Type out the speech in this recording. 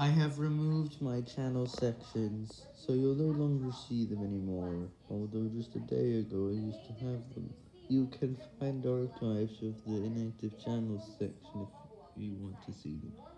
I have removed my channel sections, so you'll no longer see them anymore, although just a day ago I used to have them. You can find archives of the inactive channels section if you want to see them.